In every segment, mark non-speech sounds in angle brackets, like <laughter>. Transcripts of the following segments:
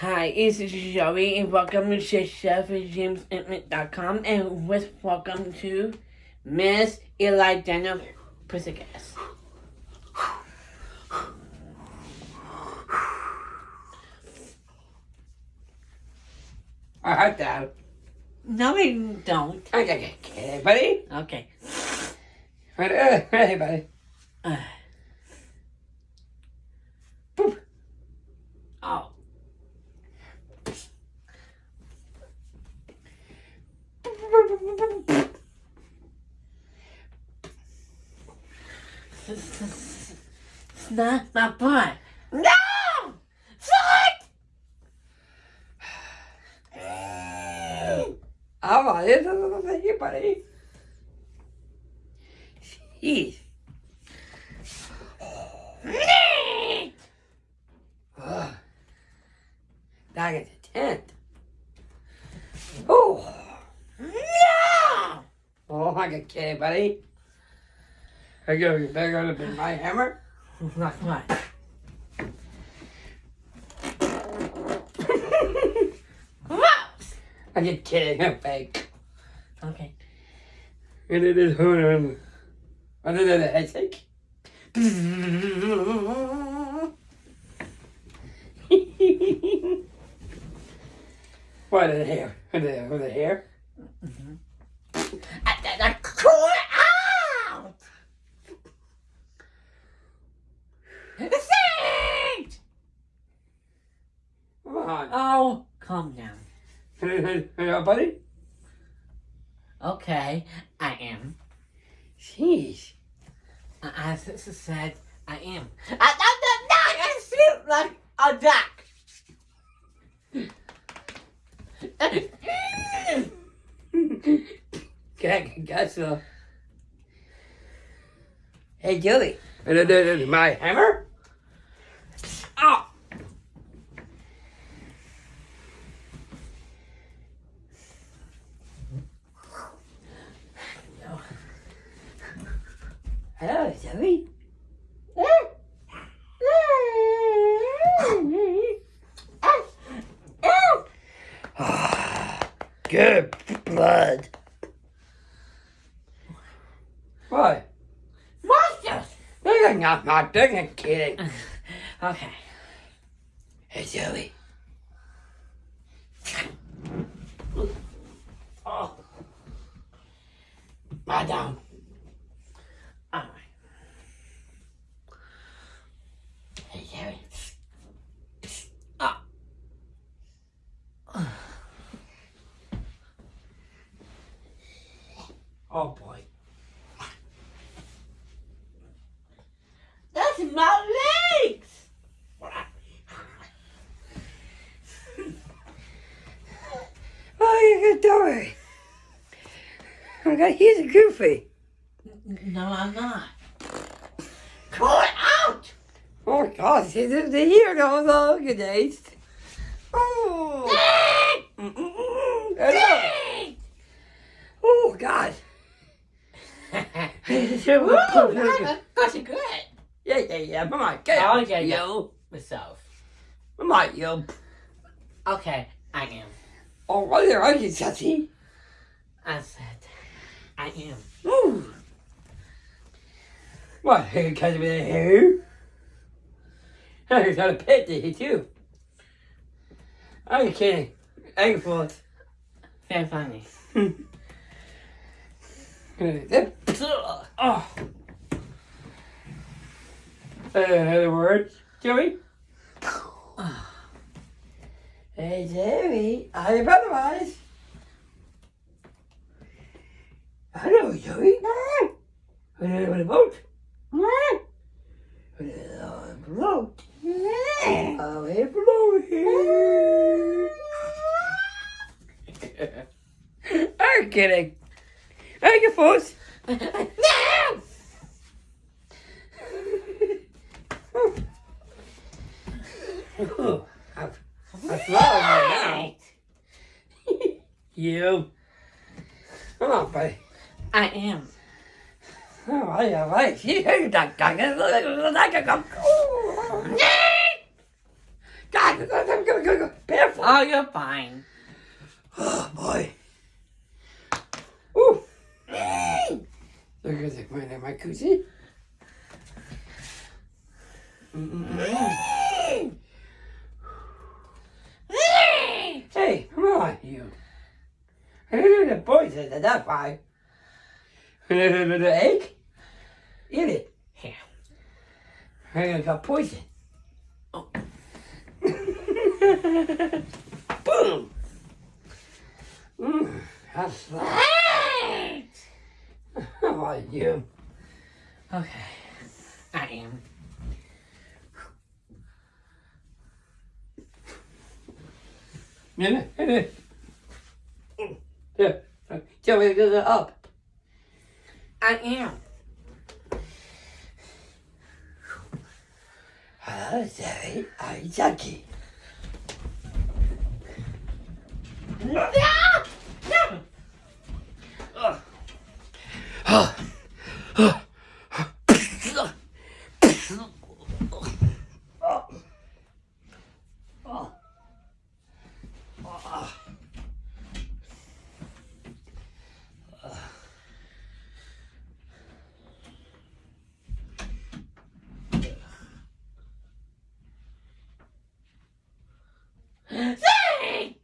Hi, it's Joey, and welcome to ChefJamesIntimate.com, and with welcome to Miss Eli Daniel Pussycats. I heard that. No, I don't. Okay, okay, buddy. Okay. Right, uh, hey, buddy. Uh, Boop. oh. It's not my butt. No! Fuck! How about it? Hey, buddy. Jeez. Ugh. Back at the tent. Oh. No! Oh, I got kidding, buddy. I go, you better go to my hammer. Not what? Gross! I get kidding, I'm fake. Okay. And it is hoon Other than the headache. <laughs> what the hair? The, the hair? I it out! Sit! Come on. Oh, calm down. Hey, hey, Uh, buddy? Okay, I am. Jeez. As it said, I am. I, I, I, I like a duck. <laughs> Okay, got so. Hey, Joey. And My hammer? Oh! Hello, Joey. Good blood. What? Monsters! You're not doing kidding. <laughs> Okay. Hey, Joey. Oh, Madam. alright. Hey. Ah. Oh, boy. That's my legs! Oh, you good doing? Okay, he's a goofy. No, I'm not. Call it out! Oh, God, he's in the here those all good days. Oh. Mm-mm-mm. Hello. Oh, God. <laughs> Ooh, you good. Yeah, yeah, yeah. On, get out. yeah, yeah. Yo. Myself. Come on, yo. Okay, I am. Oh, what are you, Sassy? I said, I am. Ooh. What, <laughs> hair cut with a hair? I got a pet to hit too. You kidding? Egg full. Very funny. <laughs> Oh. Uh, another word, Joey? hey, Joey. You otherwise? Hello, Joey. What a boat. What a boat. Oh, a blow here. I'm kidding. Thank you, folks. <laughs> no! Oh, I'm, I'm flowing right now. <laughs> you. Come on, buddy. I am. All right, all right. You heard that go. Barefoot. Oh, you're fine. Oh, boy. Ooh. Look at the my, my coochie. Hey, come on, you. The boy said that that's. The egg? Eat it. Here. I got poison. Oh. <laughs> Boom. Mm, that's right. How are you? Okay. I am. Yeah, yeah. Yeah. To get it up. I am. Hello, Jerry. I'm Jackie. Ah! No! No! Saint!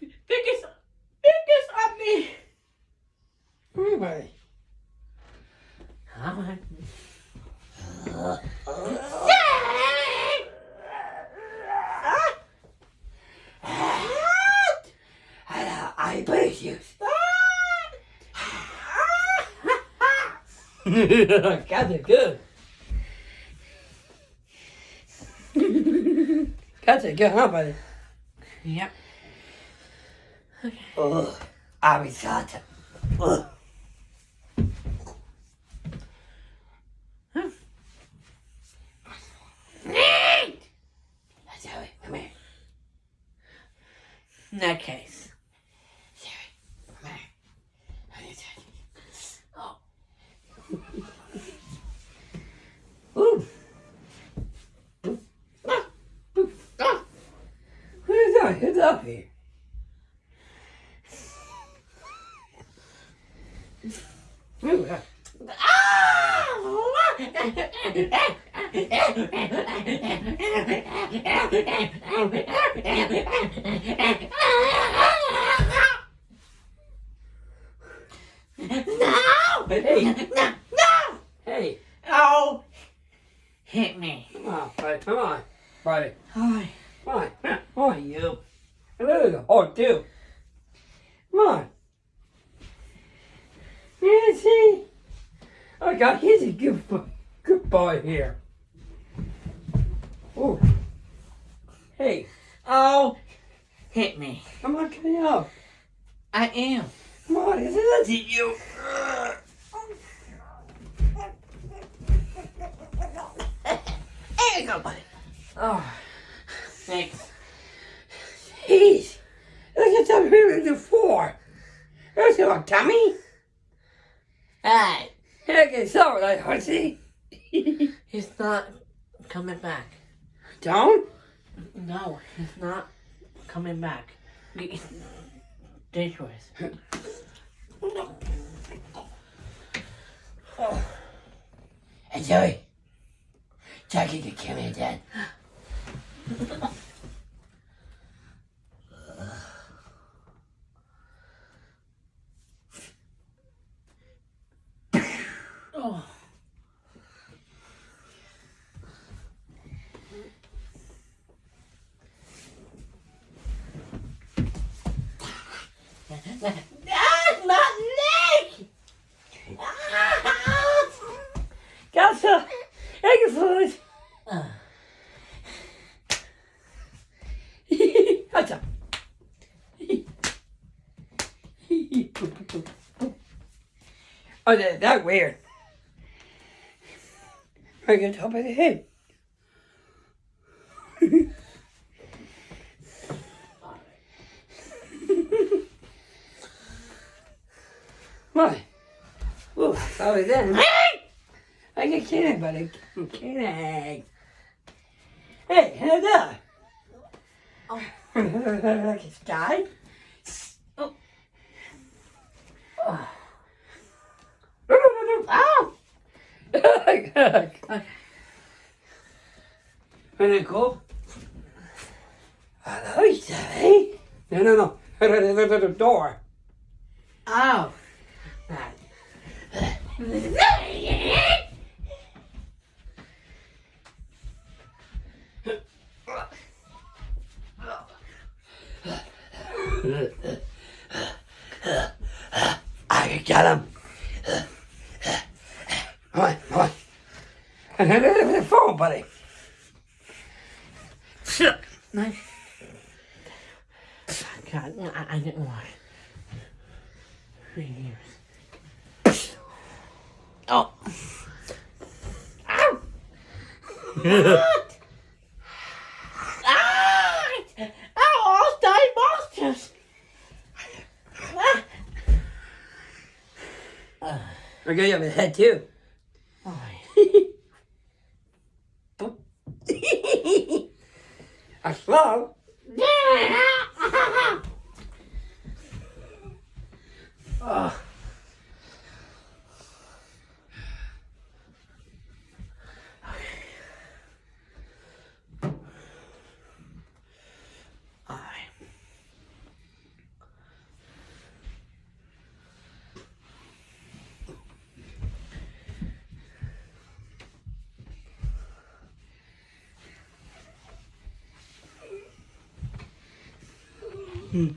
Biggest, biggest on me. Everybody. Saint! Hello, I bless you. Got it good. Got it good, huh, buddy? Yep. Oh, arigato. Oh. Jerry, come here. In that case. Jerry, come here. I need to- Oh. Ooh. Ah, ooh, ah. Who's up here? No! Hey. No! No! Hey, Oh! Hit me. come on, buddy, come on, buddy. Hi. Come on, come on, you. Hello, oh, too. Come on. Yeah, oh, see? I got he's a good boy, good boy here. Oh. Hey, Oh! Hit me. come on, come here. I am. Come on, is you. Uh, <laughs> there you go, buddy. Oh, Thanks. Jeez. Look at that here in the floor. There's your tummy. Hey! It's all right, hussy. He's not coming back. Don't? No, he's not coming back. Dangerous. Oh. Hey, Joey. Jackie can kill me again. Oh. Ah! Ah! Gotcha. Egg food. Ah. Gotcha. oh, that, that weird. Right on top of the head. What? Ooh, sorry then. I get kidding, I I'm kidding. Hey, hands up. Oh. like <laughs> a sky. Oh. Oh. Oh! Okay. Okay. Isn't it cool? Hello, Sally. No, no, no. The, <laughs> door. Oh. Right. I got him. Come on, come on. And then the phone, buddy. Nice. God, I, I didn't want three years. Oh. Ow! what? Ah! Ow, all I got you on the head, too. Oh, <laughs> I slow. oh. Alright. On,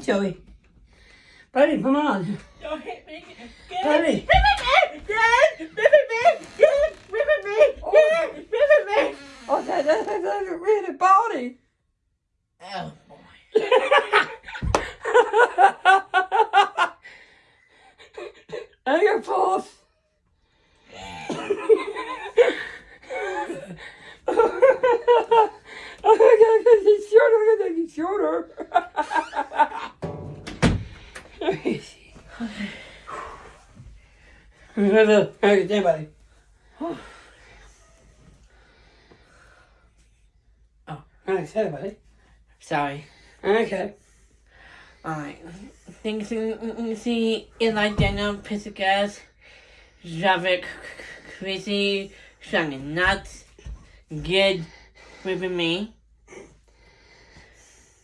Joey. Buddy, come on. Don't hit me. Buddy. Rip at me! Dad! Rip at me! Dad! Rip at me! Dad! Rip at me! Oh, that, that, that, that's a really body. Oh, boy. I got pulse. oh my god, it's shorter, it's shorter. Okay, stand buddy. Oh. Okay, stand buddy. Sorry. Okay. Alright. Things you see Eli Daniel Pisigas, Javik Crazy, Shining Nuts, Good with me.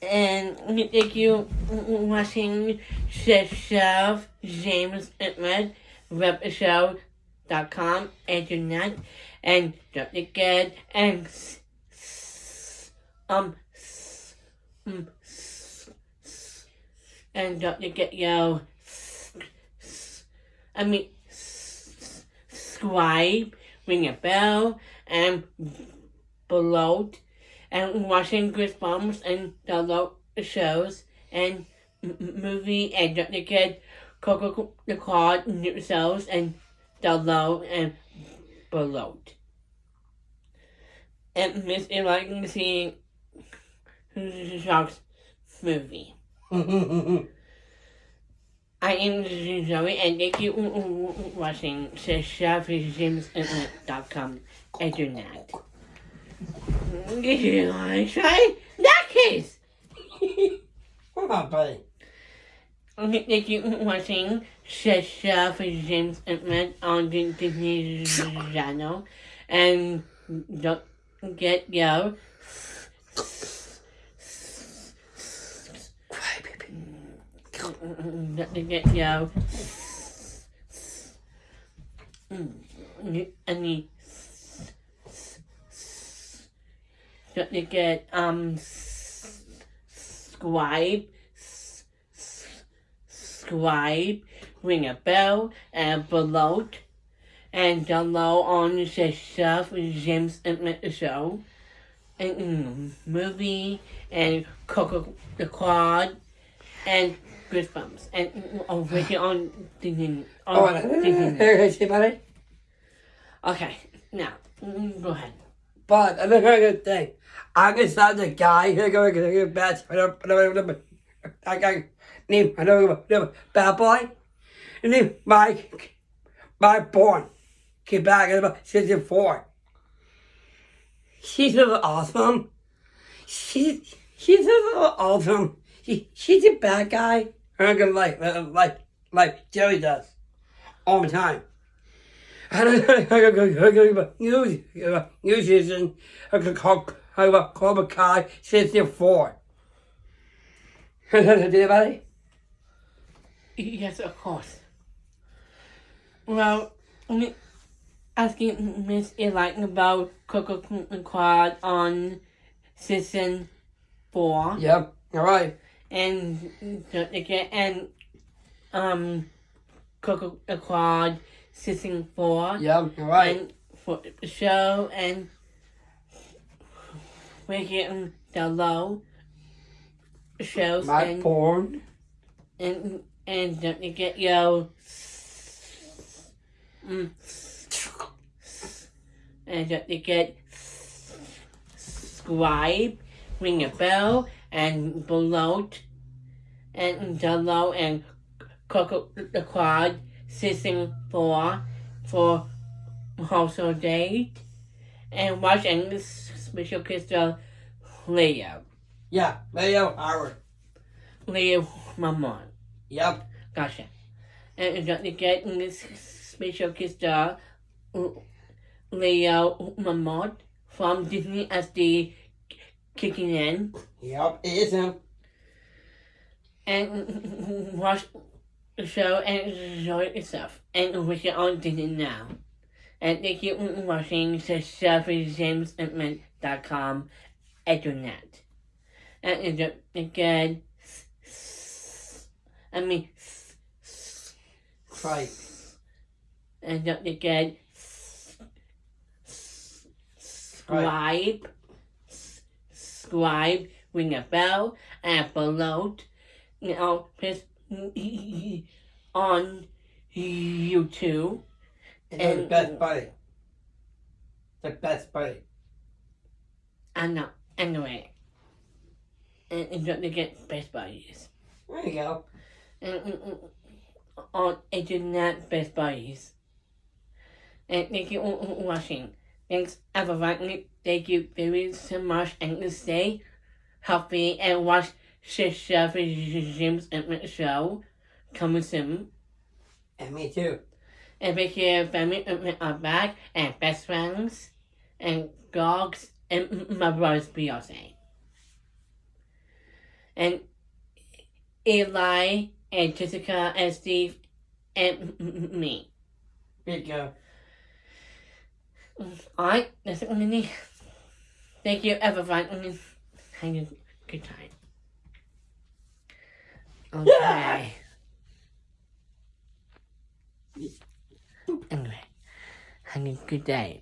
And thank you for watching Chef James Edmund, webshow.com, internet, and don't forget, and um, um, and don't forget yo, I mean, subscribe, ring a bell, and below, and watching Goosebumps and download shows and movie and don't forget Coco the Card new shows and download and below. And Miss if I can see Sharks movie. <laughs> I am Zoe and thank you for watching ShopJamesInternet.com internet. Did you want try that case? Come on, buddy. Thank you for watching Chef James Internet on the Disney Channel. And don't get yo. Cry, baby. Don't forget yo. Mm. Any. Don't forget um. Subscribe. Subscribe. Ring a bell and below. And download on the Chef James Internet Show. and mm, movie and Coco the Quad and Goosebumps and mm, oh, on Disney. Oh, On hey, Disney. hey, see, buddy? Okay, now mm, go ahead. But I think I good thing. I can start the guy who go get get bad. I don't. I don't. I got name. I don't know. Bad boy. Name Mike. Mike born. Came back at about sixty four. She's little awesome. She's she's little awesome. She, she's a bad guy. I'm gonna like like like Joey does all the time. News, news season, Cobra Kai 64. Did anybody? Yes, of course. Well, me- asking Miss Eli about Coco and Quad on season four Yep, alright. and again and um Coco and Quad season four Yep, alright. and for the show and we're getting the low shows Mike and porn. and and don't forget your mm, and don't you get subscribe, ring a bell, and below and below and Coco the Quad season four for also date and watch and special crystal Leo Yeah, Leo Howard. Leo Mamon. Yep. Gotcha. And don't forget in this special star, Leo Mamot from Disney XD kicking in. Yep, it is him. And watch the show and enjoy yourself. And wish it on Disney now. And thank you for watching the ShelbyJamesIntment.com internet. And don't forget, I mean, Right. and don't forget subscribe subscribe ring a bell and below you know press <laughs> on YouTube. And best buddy. The best buddy. and no anyway. And, and don't forget Best Buddies There you go. and, and, and on internet Best Buddies and thank you for watching. Thanks everyone thank you very so much. And stay healthy and watch Chef Jim's Internet Show coming soon. And me too. And make your family Internet are back and best friends and dogs and my brother's Beyonce. And Eli and Jessica and Steve and me. You go. Alright, that's it me. Thank you everyone. Have a good time. Okay. Anyway, have a good day.